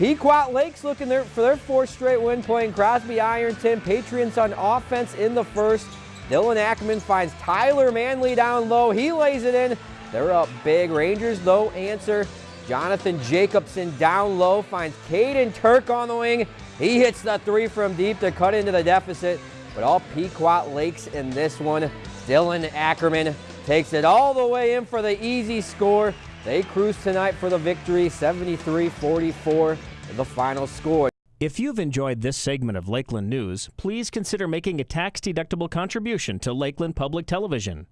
Pequot Lakes looking there for their fourth straight win, playing Crosby Ironton. Patriots on offense in the first. Dylan Ackerman finds Tyler Manley down low. He lays it in. They're up big. Rangers, though, answer. Jonathan Jacobson down low finds Caden Turk on the wing. He hits the three from deep to cut into the deficit. But all Pequot Lakes in this one. Dylan Ackerman takes it all the way in for the easy score. They cruise tonight for the victory, 73-44, the final score. If you've enjoyed this segment of Lakeland News, please consider making a tax-deductible contribution to Lakeland Public Television.